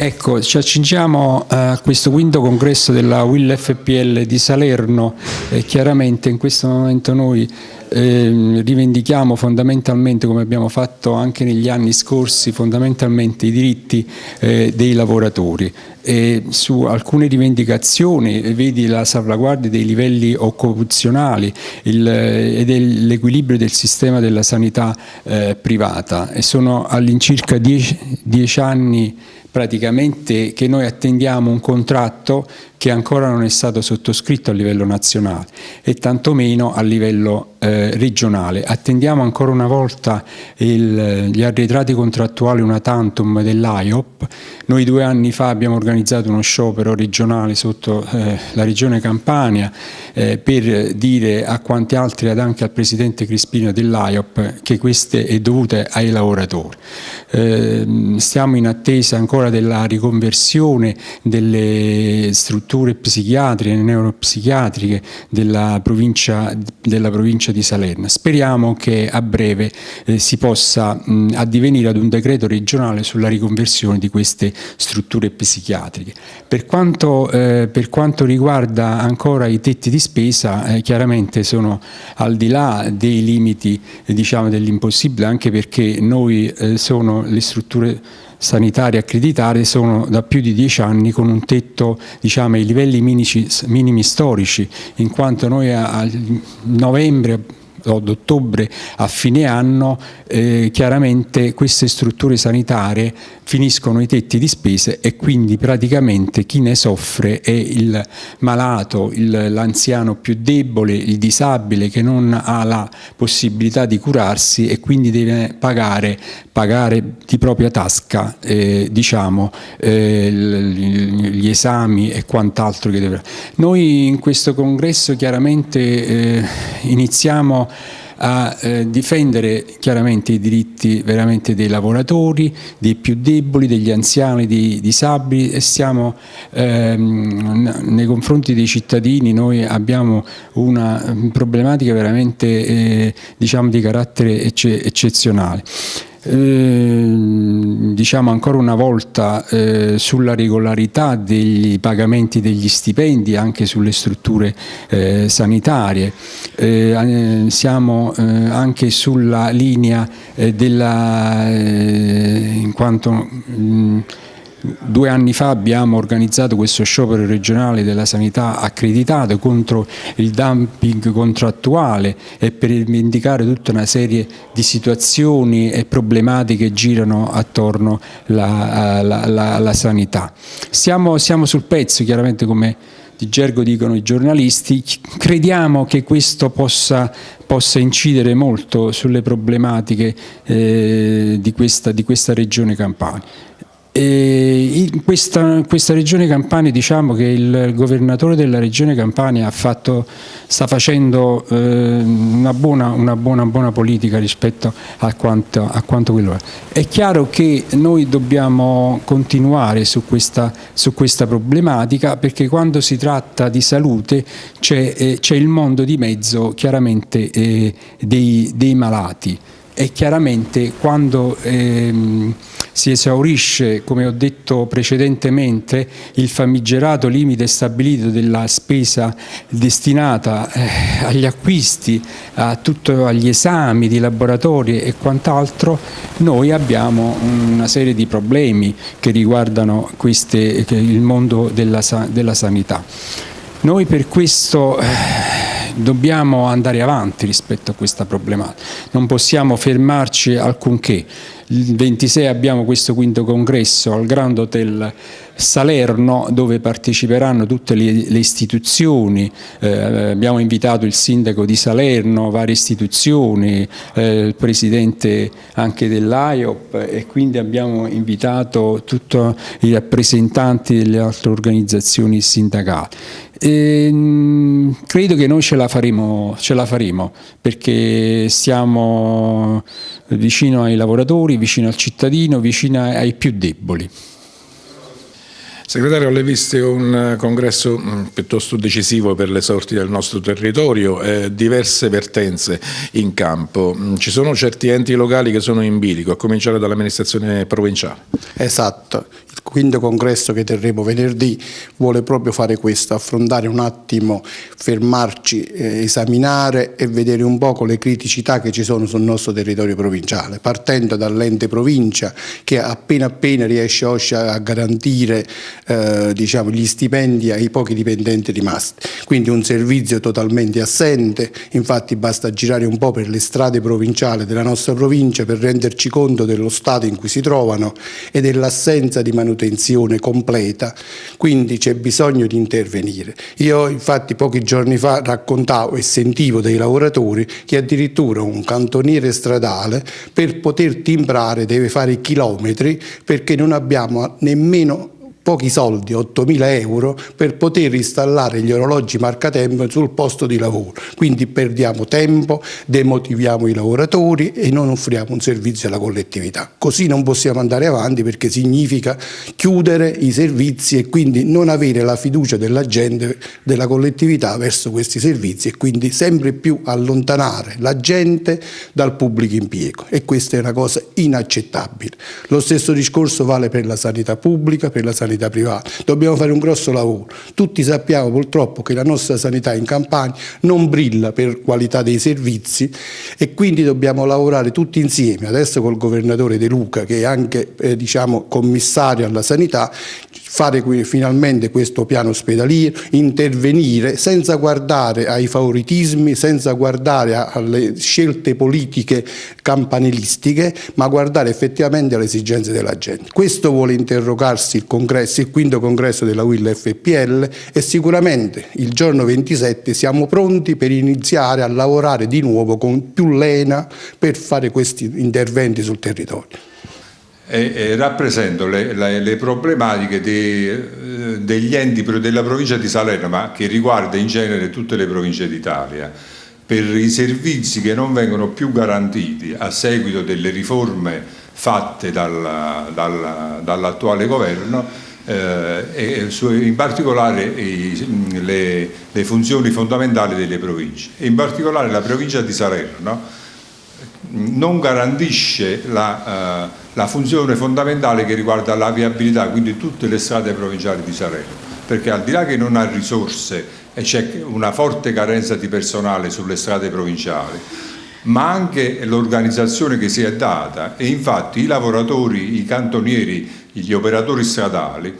Ecco, ci accingiamo a questo quinto congresso della Will FPL di Salerno e chiaramente in questo momento noi eh, rivendichiamo fondamentalmente, come abbiamo fatto anche negli anni scorsi, fondamentalmente i diritti eh, dei lavoratori. E su alcune rivendicazioni, vedi la salvaguardia dei livelli occupazionali e dell'equilibrio del sistema della sanità eh, privata e sono all'incirca dieci, dieci anni praticamente che noi attendiamo un contratto che ancora non è stato sottoscritto a livello nazionale e tantomeno a livello eh, regionale. Attendiamo ancora una volta il, gli arretrati contrattuali una tantum dell'AIOP. Noi due anni fa abbiamo organizzato uno sciopero regionale sotto eh, la regione Campania eh, per dire a quanti altri ed anche al presidente Crispino dell'AIOP che queste è dovute ai lavoratori. Ehm, stiamo in attesa ancora della riconversione delle strutture psichiatriche, neuropsichiatriche della provincia, della provincia di Salerno. Speriamo che a breve eh, si possa mh, addivenire ad un decreto regionale sulla riconversione di queste strutture psichiatriche. Per quanto, eh, per quanto riguarda ancora i tetti di spesa, eh, chiaramente sono al di là dei limiti diciamo, dell'impossibile, anche perché noi eh, sono le strutture sanitarie accreditate sono da più di dieci anni con un tetto diciamo, ai livelli minici, minimi storici, in quanto noi a, a novembre d'ottobre a fine anno eh, chiaramente queste strutture sanitarie finiscono i tetti di spese e quindi praticamente chi ne soffre è il malato, l'anziano più debole, il disabile che non ha la possibilità di curarsi e quindi deve pagare, pagare di propria tasca eh, diciamo, eh, gli esami e quant'altro che deve. Noi in questo congresso chiaramente eh, a eh, difendere chiaramente i diritti veramente dei lavoratori, dei più deboli, degli anziani, dei disabili e siamo ehm, nei confronti dei cittadini, noi abbiamo una problematica veramente eh, diciamo di carattere ecce eccezionale. Ehm, diciamo ancora una volta eh, sulla regolarità degli pagamenti degli stipendi anche sulle strutture eh, sanitarie. Eh, siamo eh, anche sulla linea eh, della, eh, in quanto mh, Due anni fa abbiamo organizzato questo sciopero regionale della sanità accreditato contro il dumping contrattuale e per indicare tutta una serie di situazioni e problematiche che girano attorno alla sanità. Siamo, siamo sul pezzo, chiaramente come di gergo dicono i giornalisti, crediamo che questo possa, possa incidere molto sulle problematiche eh, di, questa, di questa regione Campania. In questa, questa, regione Campania diciamo che il governatore della regione Campania fatto, sta facendo eh, una, buona, una buona, buona, politica rispetto a quanto, a quanto, quello è. È chiaro che noi dobbiamo continuare su questa, su questa problematica perché quando si tratta di salute c'è eh, il mondo di mezzo chiaramente eh, dei, dei malati e chiaramente quando ehm, si esaurisce, come ho detto precedentemente, il famigerato limite stabilito della spesa destinata eh, agli acquisti, a tutto, agli esami di laboratori e quant'altro, noi abbiamo una serie di problemi che riguardano queste, il mondo della, della sanità. Noi per questo eh, dobbiamo andare avanti rispetto a questa problematica, non possiamo fermarci alcunché. Il 26 abbiamo questo quinto congresso al Grand Hotel Salerno dove parteciperanno tutte le, le istituzioni, eh, abbiamo invitato il sindaco di Salerno, varie istituzioni, eh, il presidente anche dell'AIOP e quindi abbiamo invitato tutti i rappresentanti delle altre organizzazioni sindacali. E, mh, credo che noi ce la, faremo, ce la faremo perché siamo vicino ai lavoratori, vicino al cittadino, vicino ai più deboli. Segretario, lei viste un eh, congresso mm, piuttosto decisivo per le sorti del nostro territorio, eh, diverse vertenze in campo. Mm, ci sono certi enti locali che sono in bilico, a cominciare dall'amministrazione provinciale. Esatto, quinto congresso che terremo venerdì vuole proprio fare questo, affrontare un attimo, fermarci, eh, esaminare e vedere un po' le criticità che ci sono sul nostro territorio provinciale, partendo dall'ente provincia che appena appena riesce a garantire eh, diciamo, gli stipendi ai pochi dipendenti rimasti. Quindi un servizio totalmente assente, infatti basta girare un po' per le strade provinciali della nostra provincia per renderci conto dello stato in cui si trovano e dell'assenza di manutenzione completa, quindi c'è bisogno di intervenire. Io infatti pochi giorni fa raccontavo e sentivo dei lavoratori che addirittura un cantoniere stradale per poter timbrare deve fare chilometri perché non abbiamo nemmeno pochi soldi, 8.000 euro, per poter installare gli orologi marcatempo sul posto di lavoro. Quindi perdiamo tempo, demotiviamo i lavoratori e non offriamo un servizio alla collettività. Così non possiamo andare avanti perché significa chiudere i servizi e quindi non avere la fiducia della gente, della collettività verso questi servizi e quindi sempre più allontanare la gente dal pubblico impiego e questa è una cosa inaccettabile. Lo stesso discorso vale per la sanità pubblica, per la sanità sanità privata. Dobbiamo fare un grosso lavoro. Tutti sappiamo purtroppo che la nostra sanità in Campania non brilla per qualità dei servizi e quindi dobbiamo lavorare tutti insieme, adesso col governatore De Luca che è anche eh, diciamo, commissario alla sanità, fare finalmente questo piano ospedaliero, intervenire senza guardare ai favoritismi, senza guardare alle scelte politiche campanilistiche, ma guardare effettivamente alle esigenze della gente. Questo vuole interrogarsi il congresso, il quinto congresso della WIL FPL e sicuramente il giorno 27 siamo pronti per iniziare a lavorare di nuovo con più lena per fare questi interventi sul territorio e, e rappresento le, le, le problematiche de, eh, degli enti della provincia di Salerno, ma che riguarda in genere tutte le province d'Italia, per i servizi che non vengono più garantiti a seguito delle riforme fatte dal, dal, dall'attuale governo eh, su, in particolare i, le, le funzioni fondamentali delle province. in particolare la provincia di Salerno non garantisce la, uh, la, funzione fondamentale che riguarda la viabilità, quindi tutte le strade provinciali di Salerno, perché al di là che non ha risorse e c'è una forte carenza di personale sulle strade provinciali, ma anche l'organizzazione che si è data e infatti i lavoratori, i cantonieri, gli operatori stradali,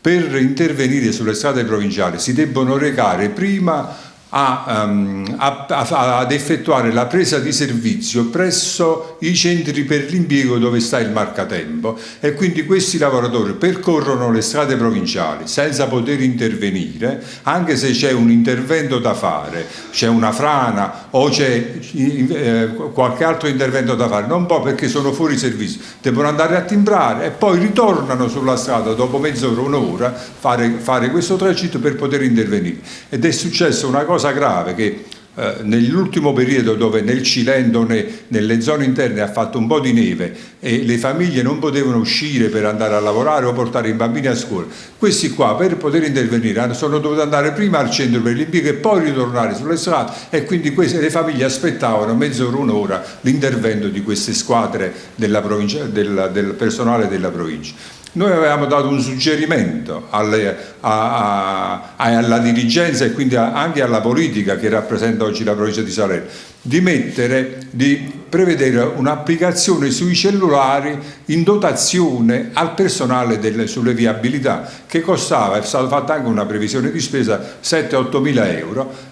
per intervenire sulle strade provinciali si debbono recare prima a, um, a, a, ad effettuare la presa di servizio presso i centri per l'impiego dove sta il marcatempo e quindi questi lavoratori percorrono le strade provinciali senza poter intervenire anche se c'è un intervento da fare, c'è una frana o c'è eh, qualche altro intervento da fare, non può perché sono fuori servizio, devono andare a timbrare e poi ritornano sulla strada dopo mezz'ora, un'ora, fare, fare questo tragitto per poter intervenire. Ed è successo una cosa cosa grave che eh, nell'ultimo periodo dove nel Cilento, ne, nelle zone interne ha fatto un po' di neve e le famiglie non potevano uscire per andare a lavorare o portare i bambini a scuola, questi qua per poter intervenire sono dovuti andare prima al centro per l'impiego e poi ritornare sulle strade e quindi queste, le famiglie aspettavano mezz'ora, un'ora l'intervento di queste squadre della provincia, del, del personale della provincia. Noi avevamo dato un suggerimento alle, a, a, alla dirigenza e quindi anche alla politica che rappresenta oggi la provincia di Salerno di mettere, di prevedere un'applicazione sui cellulari in dotazione al personale delle, sulle viabilità che costava, è stata fatta anche una previsione di spesa 7-8 mila euro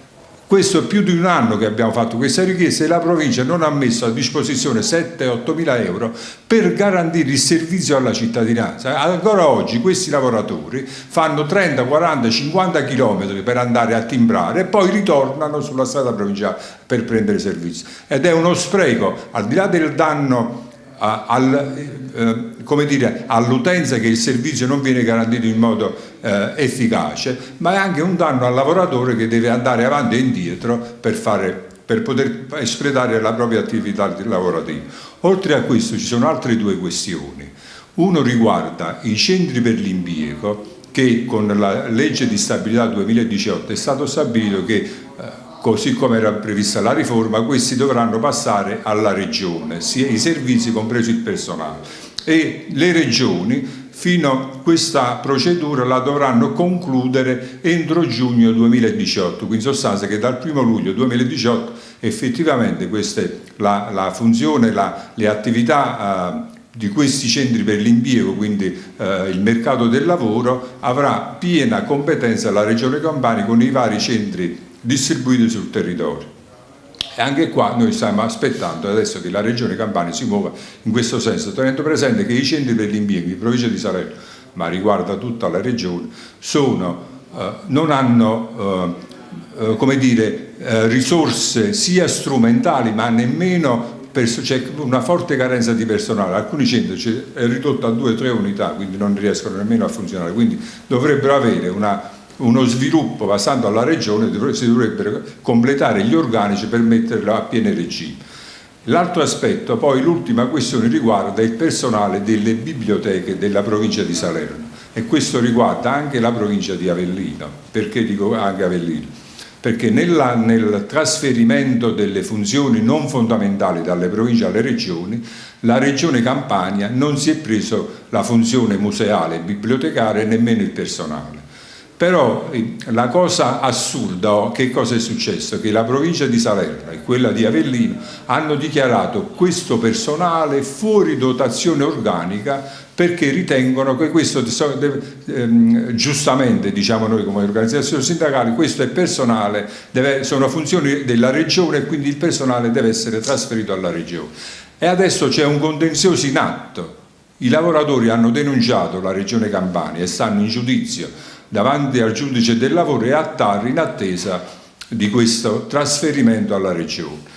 questo è più di un anno che abbiamo fatto questa richiesta e la provincia non ha messo a disposizione 7-8 mila euro per garantire il servizio alla cittadinanza. Ancora oggi questi lavoratori fanno 30, 40, 50 chilometri per andare a timbrare e poi ritornano sulla strada provinciale per prendere servizio. Ed è uno spreco, al di là del danno al, eh, all'utenza che il servizio non viene garantito in modo eh, efficace, ma è anche un danno al lavoratore che deve andare avanti e indietro per, fare, per poter espletare la propria attività lavorativa. Oltre a questo ci sono altre due questioni. Uno riguarda i centri per l'impiego che con la legge di stabilità 2018 è stato stabilito che così come era prevista la riforma, questi dovranno passare alla regione, sia i servizi compreso il personale. E le regioni fino a questa procedura la dovranno concludere entro giugno 2018, quindi in sostanza che dal 1 luglio 2018 effettivamente queste, la, la funzione, la, le attività eh, di questi centri per l'impiego, quindi eh, il mercato del lavoro, avrà piena competenza la Regione Campania con i vari centri distribuiti sul territorio. E anche qua noi stiamo aspettando adesso che la Regione Campania si muova in questo senso, tenendo presente che i centri per l'impiego in provincia di Salerno, ma riguarda tutta la Regione, sono, eh, non hanno eh, eh dire, eh, risorse sia strumentali ma nemmeno c'è una forte carenza di personale, alcuni centri è ridotto a due o tre unità, quindi non riescono nemmeno a funzionare, quindi dovrebbero avere una, uno sviluppo passando alla regione, si dovrebbero completare gli organici per metterlo a pieno regime. L'altro aspetto, poi l'ultima questione riguarda il personale delle biblioteche della provincia di Salerno e questo riguarda anche la provincia di Avellino, perché dico anche Avellino? perché nella, nel trasferimento delle funzioni non fondamentali dalle province alle regioni, la regione Campania non si è preso la funzione museale e bibliotecaria nemmeno il personale. Però eh, la cosa assurda, oh, che cosa è successo? Che la provincia di Salerno e quella di Avellino hanno dichiarato questo personale fuori dotazione organica perché ritengono che questo, ehm, giustamente diciamo noi come organizzazioni sindacali, questo è personale, deve, sono funzioni della regione e quindi il personale deve essere trasferito alla regione. E adesso c'è un contenzioso in atto, i lavoratori hanno denunciato la regione Campania e stanno in giudizio davanti al giudice del lavoro e a TAR in attesa di questo trasferimento alla regione.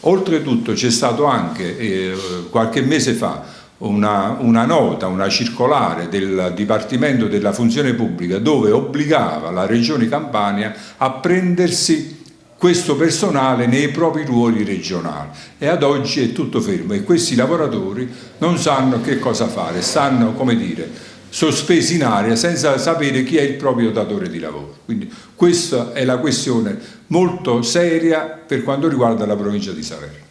Oltretutto c'è stato anche eh, qualche mese fa una, una, nota, una circolare del Dipartimento della Funzione Pubblica dove obbligava la Regione Campania a prendersi questo personale nei propri ruoli regionali e ad oggi è tutto fermo e questi lavoratori non sanno che cosa fare, stanno come dire sospesi in aria senza sapere chi è il proprio datore di lavoro. Quindi questa è la questione molto seria per quanto riguarda la provincia di Salerno.